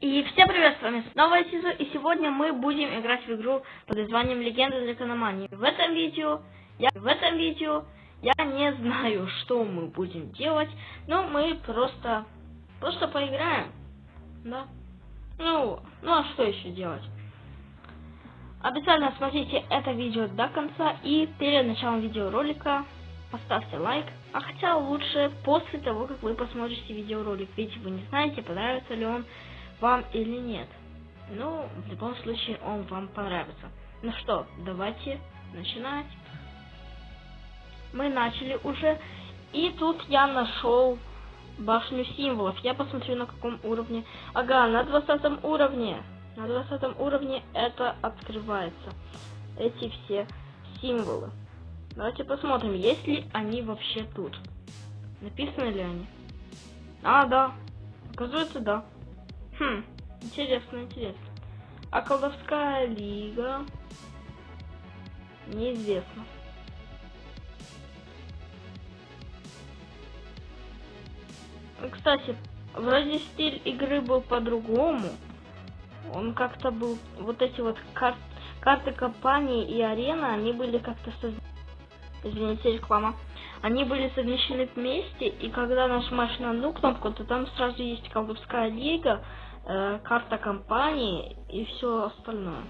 И всем привет, с вами снова Сизу, и сегодня мы будем играть в игру под названием Легенда Дракономании. В этом видео, я, в этом видео, я не знаю, что мы будем делать, но мы просто, просто поиграем, да? Ну, ну а что еще делать? Обязательно смотрите это видео до конца, и перед началом видеоролика поставьте лайк, а хотя лучше после того, как вы посмотрите видеоролик, ведь вы не знаете, понравится ли он вам или нет. Ну, в любом случае, он вам понравится. Ну что, давайте начинать. Мы начали уже. И тут я нашел башню символов. Я посмотрю на каком уровне. Ага, на 20 уровне. На 20 уровне это открывается. Эти все символы. Давайте посмотрим, есть ли они вообще тут. Написаны ли они? А, да. Оказывается, да. Хм, интересно, интересно. А колдовская лига? Неизвестно. Кстати, вроде стиль игры был по-другому. Он как-то был... Вот эти вот кар... карты компании и арена, они были как-то... Соз... Извините, реклама. Они были совмещены вместе, и когда нажимаешь на одну кнопку, то там сразу есть колдовская лига, э, карта компании и все остальное.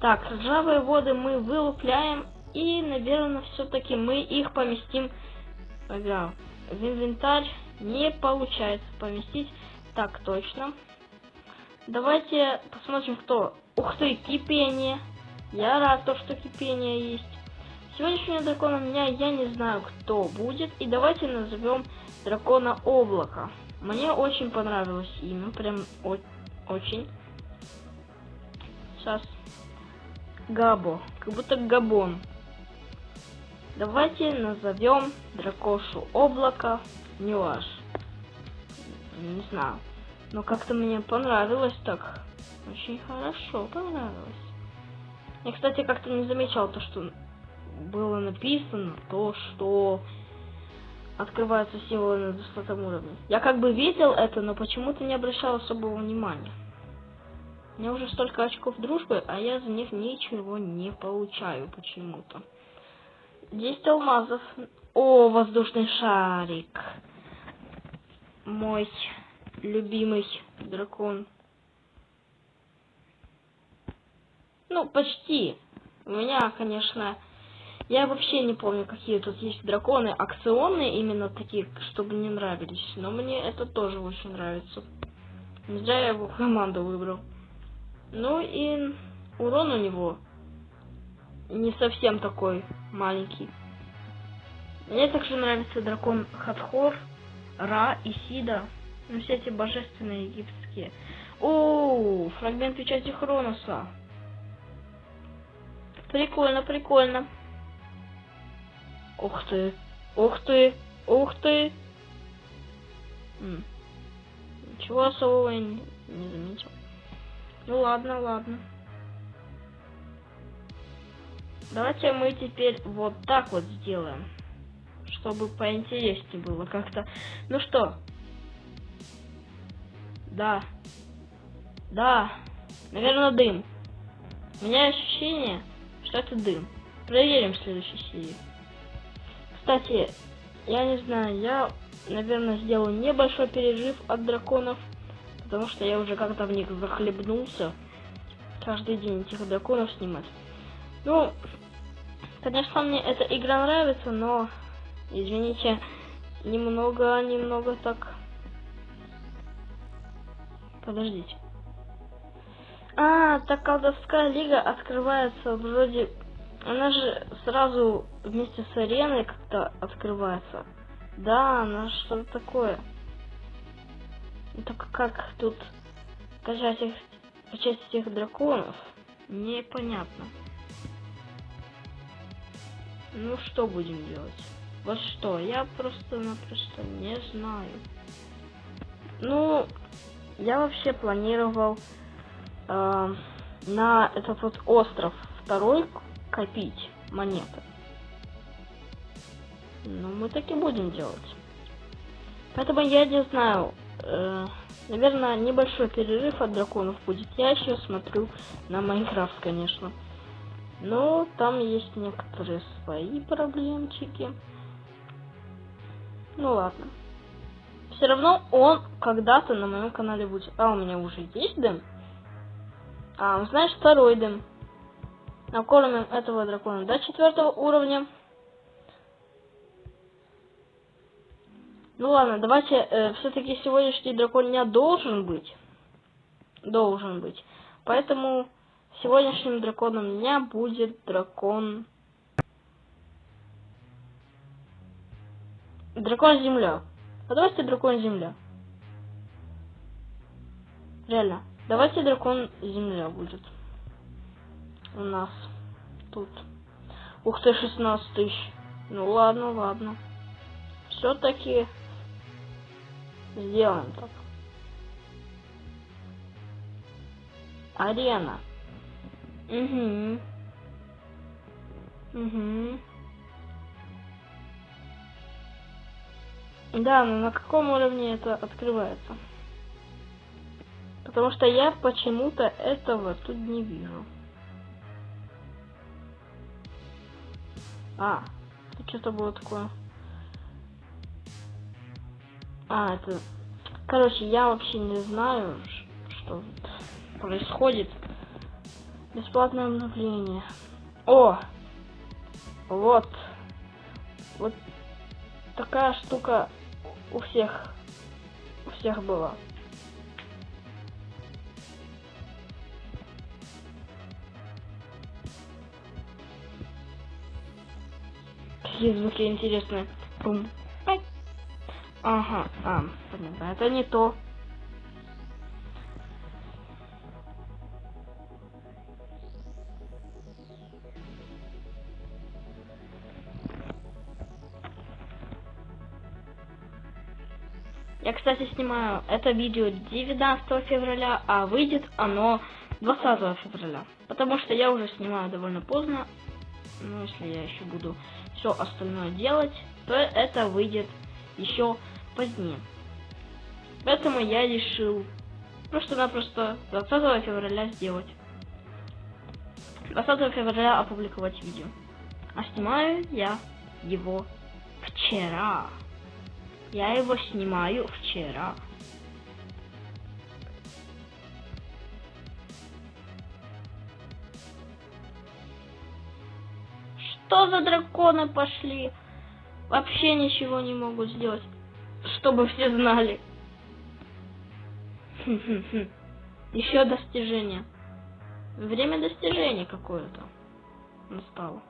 Так, ржавые воды мы вылупляем и, наверное, все-таки мы их поместим ага, в инвентарь. Не получается поместить. Так, точно. Давайте посмотрим, кто. Ух ты, кипение. Я рад, то, что кипение есть. Сегодняшнего дракона у меня я не знаю, кто будет. И давайте назовем дракона облака. Мне очень понравилось имя, прям очень. Сейчас. Габо, как будто Габон. Давайте назовем дракошу облака Нюаш. Не знаю. Но как-то мне понравилось так. Очень хорошо понравилось. Я, кстати, как-то не замечал то, что было написано, то, что открываются символы на 200 уровне. Я как бы видел это, но почему-то не обращал особого внимания. У меня уже столько очков дружбы, а я за них ничего не получаю почему-то. 10 алмазов. О, воздушный шарик. Мой любимый дракон. Ну, почти. У меня, конечно, я вообще не помню, какие тут есть драконы. Акционные именно такие, чтобы мне нравились. Но мне это тоже очень нравится. Не зря я его команду выбрал. Ну и урон у него не совсем такой маленький. Мне также нравится дракон Хатхор, Ра и Сида. Ну, все эти божественные египетские. О, фрагмент печати Хроноса. Прикольно, прикольно. Ух ты. Ух ты. Ух ты. М. Ничего особого я не, не заметил. Ну ладно, ладно. Давайте мы теперь вот так вот сделаем. Чтобы поинтереснее было как-то. Ну что? Да. Да. Наверное, дым. У меня ощущение, что это дым. Проверим в следующей серии. Кстати, я не знаю, я, наверное, сделаю небольшой пережив от драконов, потому что я уже как-то в них захлебнулся. Каждый день этих драконов снимать. Ну, конечно, мне эта игра нравится, но, извините, немного, немного так... Подождите. А, так колдовская лига открывается вроде она же сразу вместе с ареной как-то открывается. Да, она что-то такое. Только как тут качать их, качать этих драконов, непонятно. Ну что будем делать? Вот что, я просто-напросто не знаю. Ну, я вообще планировал э, на этот вот остров второй копить монеты. Ну, мы так и будем делать. Поэтому я не знаю, э, наверное, небольшой перерыв от драконов будет. Я еще смотрю на Майнкрафт, конечно. Но там есть некоторые свои проблемчики. Ну ладно. Все равно он когда-то на моем канале будет. А, у меня уже есть дым? А, знаешь, второй дым. Накормим этого дракона до четвертого уровня. Ну ладно, давайте, э, все-таки сегодняшний дракон меня должен быть. Должен быть. Поэтому сегодняшним драконом у меня будет дракон... Дракон Земля. А давайте дракон Земля. Реально. Давайте дракон Земля будет. У нас тут. Ух ты, 16 тысяч. Ну ладно, ладно. Все-таки Сделаем так. Арена. Угу. Угу. Да, но на каком уровне это открывается? Потому что я почему-то этого тут не вижу. А, тут что-то было такое. А, это... Короче, я вообще не знаю, что происходит. Бесплатное обновление. О! Вот. Вот такая штука у всех. У всех была. Какие звуки интересные. Бум. Ага, а, понятно. Это не то. Я, кстати, снимаю это видео 19 февраля, а выйдет оно 20 февраля. Потому что я уже снимаю довольно поздно. Но если я еще буду все остальное делать, то это выйдет еще позднее. Поэтому я решил просто-напросто 20 февраля сделать. 20 февраля опубликовать видео. А снимаю я его вчера. Я его снимаю вчера. Что за драконы пошли? Вообще ничего не могут сделать чтобы все знали. Еще достижение. Время достижения какое-то настало.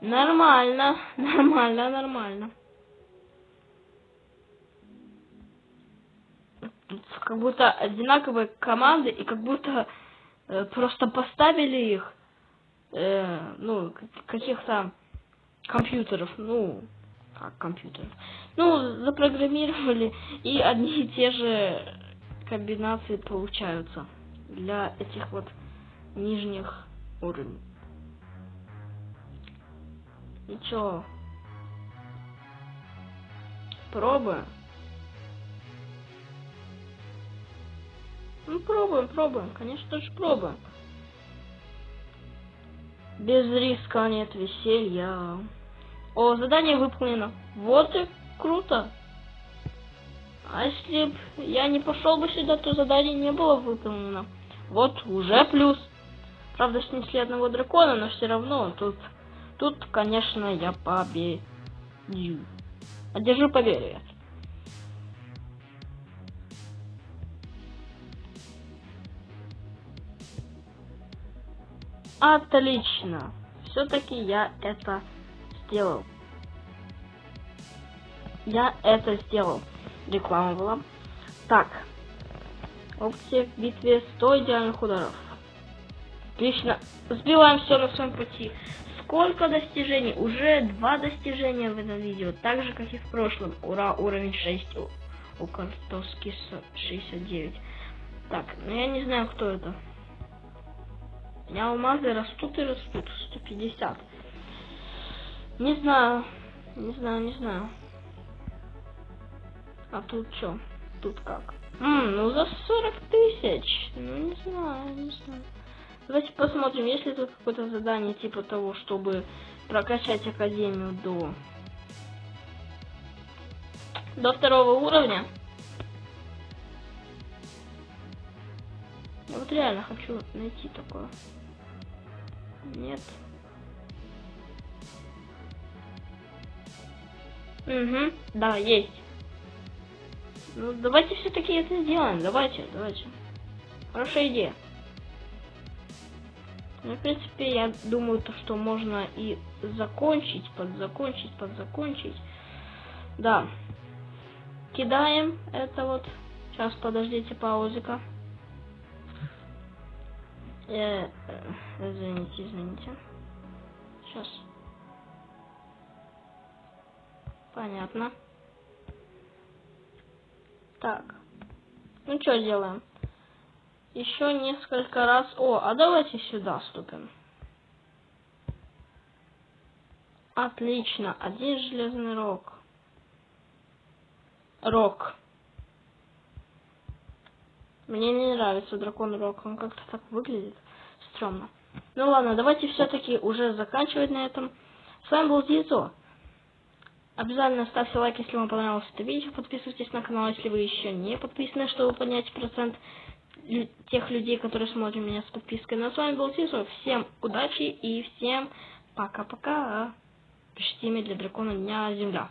Нормально, нормально, нормально. Как будто одинаковые команды и как будто э, просто поставили их, э, ну, каких-то компьютеров, ну, как компьютеров. Ну, запрограммировали, и одни и те же комбинации получаются для этих вот нижних уровней. И чё? Пробуем. Ну, пробуем, пробуем. Конечно же, пробуем. Без риска нет веселья. О, задание выполнено. Вот и круто. А если б я не пошел бы сюда, то задание не было выполнено. Вот, уже плюс. Правда, снесли одного дракона, но все равно тут, тут, конечно, я победю. Одержу победу. Отлично. Все-таки я это сделал. Я это сделал. Реклама была. Так. Опция в битве 100 идеальных ударов. Отлично. Сбиваем все на своем пути. Сколько достижений? Уже два достижения в этом видео. Так же, как и в прошлом. Ура, уровень 6 у, у картоски 69. Так, ну я не знаю, кто это. У меня алмазы растут и растут. 150. Не знаю. Не знаю, не знаю. А тут что? тут как? М, ну за 40 тысяч. Ну не знаю, не знаю. Давайте посмотрим, есть ли тут какое-то задание типа того, чтобы прокачать академию до до второго уровня. Я вот реально хочу найти такое. Нет. Угу, да, есть. Ну, давайте все-таки это сделаем. Давайте, давайте. Хорошая идея. Ну, в принципе, я думаю, то, что можно и закончить, подзакончить, подзакончить. Да. Кидаем это вот. Сейчас, подождите, паузика. Э, э, извините, извините. Сейчас. Понятно. Так. Ну что делаем? Еще несколько раз. О, а давайте сюда ступим. Отлично. Один железный рог. Рок. Мне не нравится дракон рок. Он как-то так выглядит. Стремно. Ну ладно, давайте все-таки уже заканчивать на этом. С вами был Дизо. Обязательно ставьте лайк, если вам понравилось это видео. Подписывайтесь на канал, если вы еще не подписаны, чтобы поднять процент тех людей, которые смотрят меня с подпиской. Ну а с вами был Сисо. Всем удачи и всем пока-пока. Пишите имя для дракона Дня Земля.